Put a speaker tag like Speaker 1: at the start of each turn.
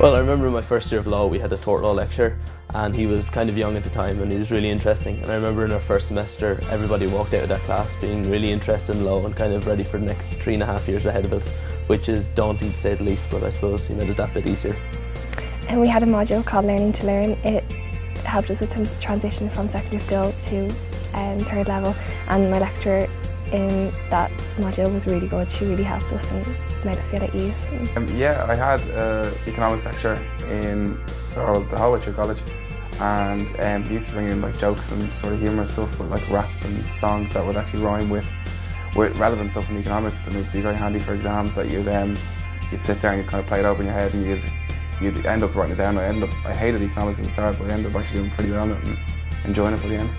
Speaker 1: Well, I remember my first year of law we had a tort law lecture and he was kind of young at the time and he was really interesting and I remember in our first semester everybody walked out of that class being really interested in law and kind of ready for the next three and a half years ahead of us which is daunting to say the least but I suppose he made it that bit easier.
Speaker 2: And we had a module called Learning to Learn. It helped us with some transition from secondary school to um, third level and my lecturer in that module was really good. She really helped us and made us feel at ease.
Speaker 3: Um, yeah, I had an economics lecture in the Hallway College and um, he used to bring in like jokes and sort of humorous stuff with like raps and songs that would actually rhyme with, with relevant stuff in economics and it would be very handy for exams that you'd um, you'd sit there and you'd kind of play it over in your head and you'd you'd end up writing it down. I ended up I hated economics at the start but I ended up actually doing pretty well on it and enjoying it by the end.